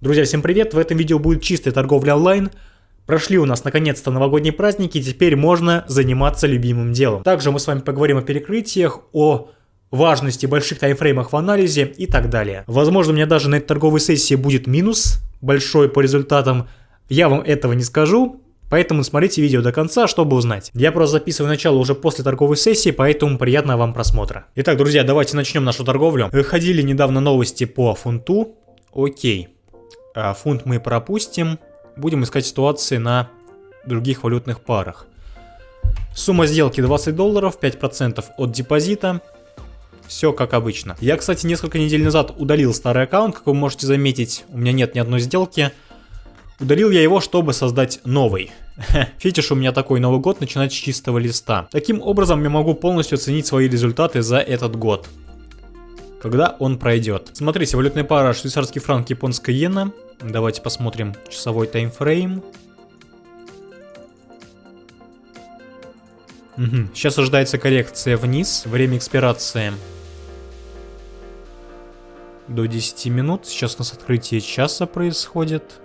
Друзья, всем привет! В этом видео будет чистая торговля онлайн. Прошли у нас наконец-то новогодние праздники, и теперь можно заниматься любимым делом. Также мы с вами поговорим о перекрытиях, о важности больших таймфреймах в анализе и так далее. Возможно, у меня даже на этой торговой сессии будет минус большой по результатам. Я вам этого не скажу, Поэтому смотрите видео до конца, чтобы узнать. Я просто записываю начало уже после торговой сессии, поэтому приятного вам просмотра. Итак, друзья, давайте начнем нашу торговлю. Выходили недавно новости по фунту. Окей. А, фунт мы пропустим. Будем искать ситуации на других валютных парах. Сумма сделки 20 долларов, 5% от депозита. Все как обычно. Я, кстати, несколько недель назад удалил старый аккаунт, как вы можете заметить. У меня нет ни одной сделки. Удалил я его, чтобы создать новый. Фетиш у меня такой Новый год начинать с чистого листа. Таким образом я могу полностью оценить свои результаты за этот год когда он пройдет. Смотрите, валютная пара швейцарский франк, японская иена. Давайте посмотрим часовой таймфрейм. Угу. Сейчас ожидается коррекция вниз. Время экспирации до 10 минут. Сейчас у нас открытие часа происходит.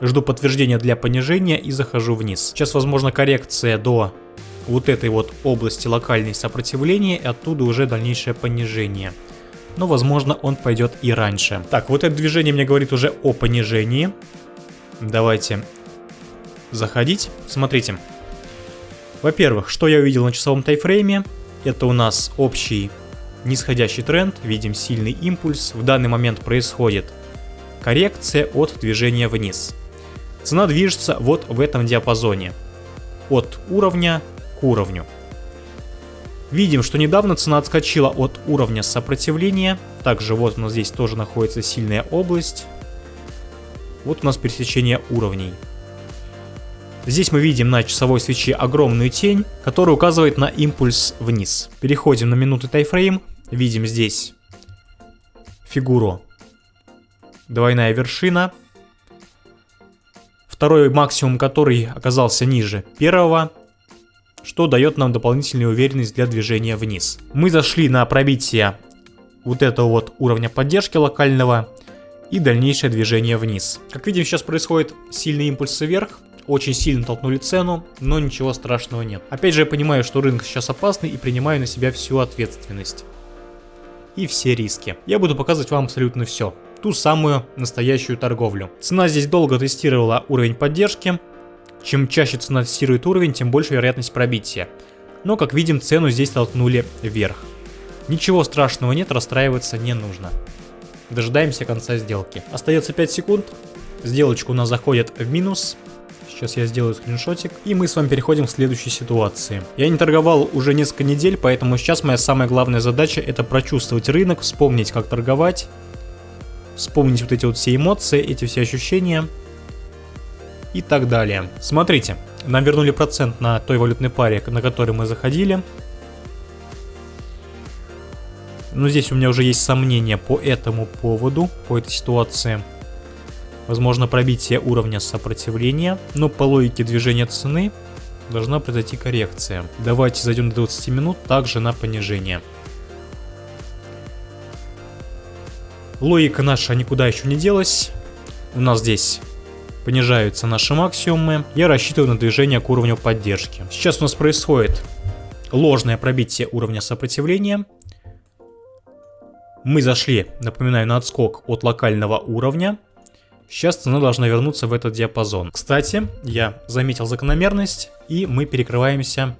Жду подтверждения для понижения и захожу вниз. Сейчас возможно коррекция до вот этой вот области локальной сопротивления и оттуда уже дальнейшее понижение. Но возможно он пойдет и раньше. Так, вот это движение мне говорит уже о понижении. Давайте заходить. Смотрите. Во-первых, что я увидел на часовом тайфрейме? Это у нас общий нисходящий тренд, видим сильный импульс. В данный момент происходит коррекция от движения вниз. Цена движется вот в этом диапазоне. От уровня к уровню. Видим, что недавно цена отскочила от уровня сопротивления. Также вот у нас здесь тоже находится сильная область. Вот у нас пересечение уровней. Здесь мы видим на часовой свече огромную тень, которая указывает на импульс вниз. Переходим на минуты тайфрейм. Видим здесь фигуру. Двойная вершина. Второй максимум, который оказался ниже первого что дает нам дополнительную уверенность для движения вниз. Мы зашли на пробитие вот этого вот уровня поддержки локального и дальнейшее движение вниз. Как видим, сейчас происходит сильный импульс вверх, очень сильно толкнули цену, но ничего страшного нет. Опять же, я понимаю, что рынок сейчас опасный и принимаю на себя всю ответственность. И все риски. Я буду показывать вам абсолютно все. Ту самую настоящую торговлю. Цена здесь долго тестировала уровень поддержки, чем чаще цена тестирует уровень, тем больше вероятность пробития. Но, как видим, цену здесь толкнули вверх. Ничего страшного нет, расстраиваться не нужно. Дожидаемся конца сделки. Остается 5 секунд. Сделочка у нас заходит в минус. Сейчас я сделаю скриншотик. И мы с вами переходим к следующей ситуации. Я не торговал уже несколько недель, поэтому сейчас моя самая главная задача это прочувствовать рынок, вспомнить как торговать. Вспомнить вот эти вот все эмоции, эти все ощущения и так далее. Смотрите, нам вернули процент на той валютной паре, на которой мы заходили. Но здесь у меня уже есть сомнения по этому поводу, по этой ситуации. Возможно пробитие уровня сопротивления, но по логике движения цены должна произойти коррекция. Давайте зайдем до 20 минут, также на понижение. Логика наша никуда еще не делась. У нас здесь понижаются наши максимумы. Я рассчитываю на движение к уровню поддержки. Сейчас у нас происходит ложное пробитие уровня сопротивления. Мы зашли, напоминаю, на отскок от локального уровня. Сейчас цена должна вернуться в этот диапазон. Кстати, я заметил закономерность, и мы перекрываемся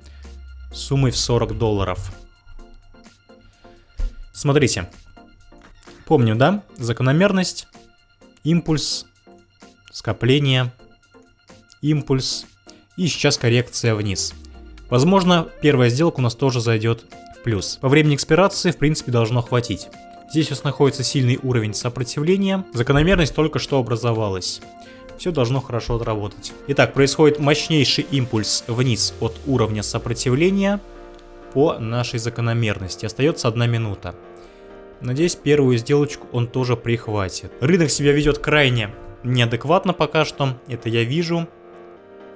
суммой в 40 долларов. Смотрите. Помню, да? Закономерность, импульс, скопление, импульс и сейчас коррекция вниз. Возможно, первая сделка у нас тоже зайдет в плюс. По времени экспирации в принципе должно хватить. Здесь у нас находится сильный уровень сопротивления, закономерность только что образовалась. Все должно хорошо отработать. Итак, происходит мощнейший импульс вниз от уровня сопротивления по нашей закономерности. Остается одна минута. Надеюсь, первую сделочку он тоже прихватит. Рынок себя ведет крайне неадекватно пока что, это я вижу.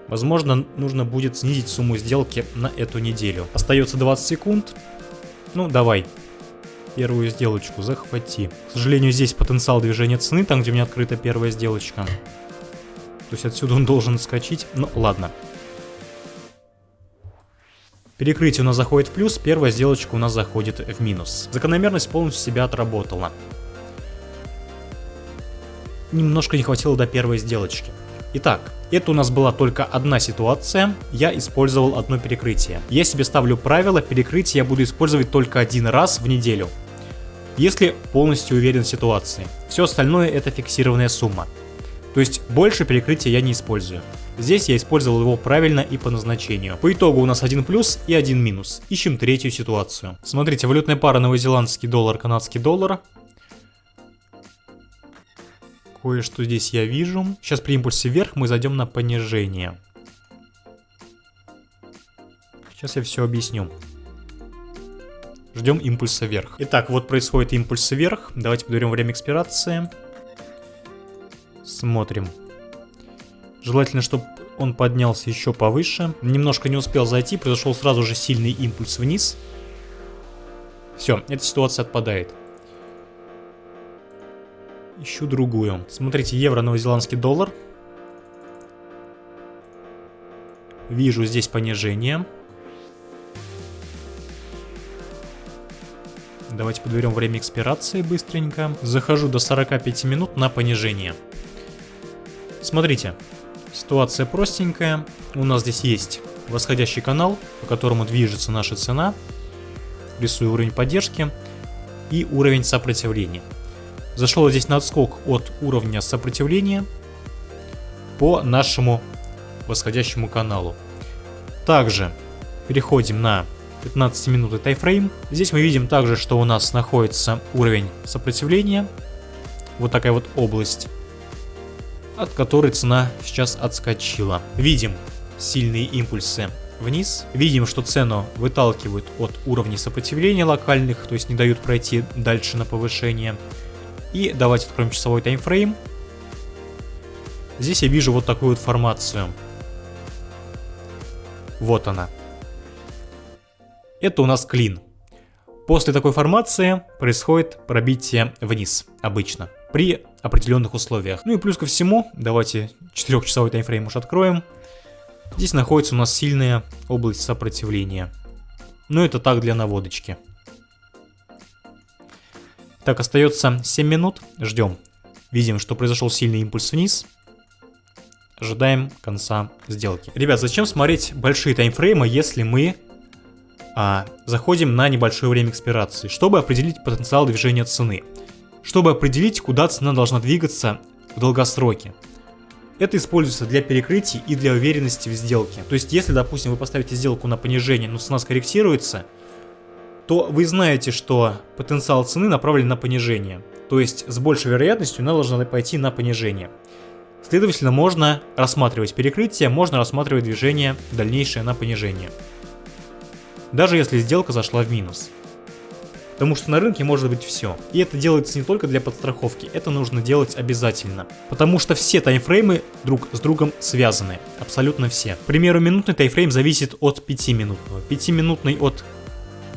Возможно, нужно будет снизить сумму сделки на эту неделю. Остается 20 секунд. Ну, давай. Первую сделочку захвати. К сожалению, здесь потенциал движения цены, там, где у меня открыта первая сделочка. То есть отсюда он должен скачить. Ну, ладно. Перекрытие у нас заходит в плюс, первая сделочка у нас заходит в минус. Закономерность полностью себя отработала. Немножко не хватило до первой сделочки. Итак, это у нас была только одна ситуация, я использовал одно перекрытие. Я себе ставлю правило, перекрытие я буду использовать только один раз в неделю. Если полностью уверен в ситуации. Все остальное это фиксированная сумма. То есть больше перекрытия я не использую. Здесь я использовал его правильно и по назначению. По итогу у нас один плюс и один минус. Ищем третью ситуацию. Смотрите, валютная пара новозеландский доллар, канадский доллар. Кое-что здесь я вижу. Сейчас при импульсе вверх мы зайдем на понижение. Сейчас я все объясню. Ждем импульса вверх. Итак, вот происходит импульс вверх. Давайте подберем время экспирации. Смотрим. Желательно, чтобы он поднялся еще повыше. Немножко не успел зайти, произошел сразу же сильный импульс вниз. Все, эта ситуация отпадает. Ищу другую. Смотрите, евро, новозеландский доллар. Вижу здесь понижение. Давайте подберем время экспирации быстренько. Захожу до 45 минут на понижение. Смотрите, ситуация простенькая. У нас здесь есть восходящий канал, по которому движется наша цена. Рисую уровень поддержки и уровень сопротивления. Зашел здесь на отскок от уровня сопротивления по нашему восходящему каналу. Также переходим на 15 минутный тайфрейм. Здесь мы видим также, что у нас находится уровень сопротивления. Вот такая вот область, от которой цена сейчас отскочила. Видим сильные импульсы вниз. Видим, что цену выталкивают от уровней сопротивления локальных, то есть не дают пройти дальше на повышение. И давайте откроем часовой таймфрейм. Здесь я вижу вот такую вот формацию. Вот она. Это у нас клин. После такой формации происходит пробитие вниз, обычно, при определенных условиях. Ну и плюс ко всему, давайте 4-часовой таймфрейм уж откроем. Здесь находится у нас сильная область сопротивления. Но это так для наводочки. Так, остается 7 минут. Ждем. Видим, что произошел сильный импульс вниз. Ожидаем конца сделки. Ребят, зачем смотреть большие таймфреймы, если мы а, заходим на небольшое время экспирации, чтобы определить потенциал движения цены, чтобы определить, куда цена должна двигаться в долгосроке. Это используется для перекрытий и для уверенности в сделке. То есть, если, допустим, вы поставите сделку на понижение, но цена скорректируется, то вы знаете, что потенциал цены направлен на понижение. То есть с большей вероятностью она должна пойти на понижение. Следовательно, можно рассматривать перекрытие, можно рассматривать движение дальнейшее на понижение. Даже если сделка зашла в минус. Потому что на рынке может быть все. И это делается не только для подстраховки, это нужно делать обязательно. Потому что все таймфреймы друг с другом связаны. Абсолютно все. К примеру, минутный таймфрейм зависит от 5-минутного. 5-минутный от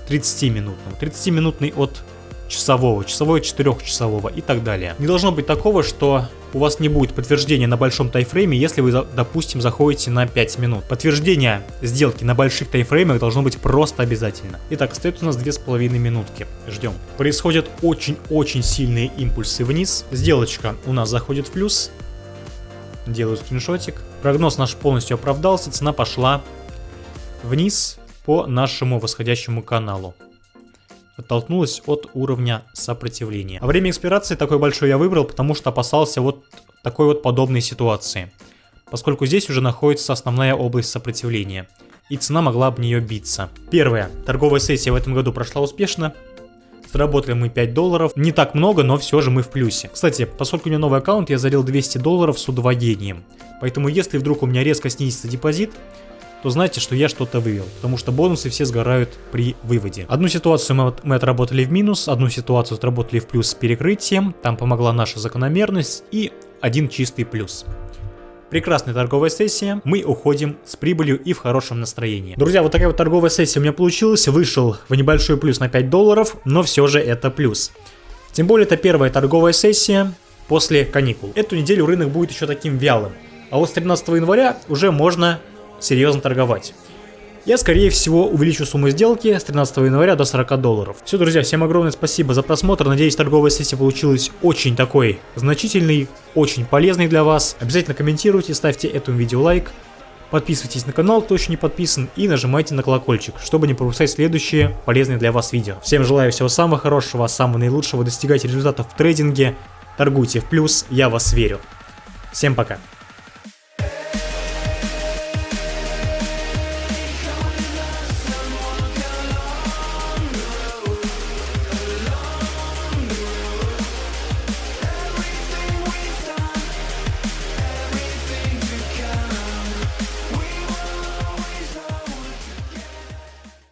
30-минутного, 30-минутный от часового, часовой от 4-часового и так далее. Не должно быть такого, что у вас не будет подтверждения на большом тайфрейме, если вы, допустим, заходите на 5 минут. Подтверждение сделки на больших тайфреймах должно быть просто обязательно. Итак, остается у нас 2,5 минутки. Ждем. Происходят очень-очень сильные импульсы вниз. Сделочка у нас заходит в плюс. Делаю скриншотик. Прогноз наш полностью оправдался, цена пошла вниз по нашему восходящему каналу. Оттолкнулась от уровня сопротивления. А время экспирации такой большой я выбрал, потому что опасался вот такой вот подобной ситуации. Поскольку здесь уже находится основная область сопротивления. И цена могла об нее биться. Первая. Торговая сессия в этом году прошла успешно. Заработали мы 5 долларов. Не так много, но все же мы в плюсе. Кстати, поскольку у меня новый аккаунт, я залил 200 долларов с удвоением. Поэтому если вдруг у меня резко снизится депозит, то знаете, что я что-то вывел, потому что бонусы все сгорают при выводе. Одну ситуацию мы отработали в минус, одну ситуацию отработали в плюс с перекрытием, там помогла наша закономерность и один чистый плюс. Прекрасная торговая сессия, мы уходим с прибылью и в хорошем настроении. Друзья, вот такая вот торговая сессия у меня получилась, вышел в небольшой плюс на 5 долларов, но все же это плюс. Тем более это первая торговая сессия после каникул. Эту неделю рынок будет еще таким вялым, а вот с 13 января уже можно серьезно торговать. Я, скорее всего, увеличу сумму сделки с 13 января до 40 долларов. Все, друзья, всем огромное спасибо за просмотр. Надеюсь, торговая сессия получилась очень такой значительный, очень полезный для вас. Обязательно комментируйте, ставьте этому видео лайк. Подписывайтесь на канал, кто еще не подписан, и нажимайте на колокольчик, чтобы не пропускать следующие полезные для вас видео. Всем желаю всего самого хорошего, самого наилучшего, достигайте результатов в трейдинге, торгуйте в плюс, я вас верю. Всем пока.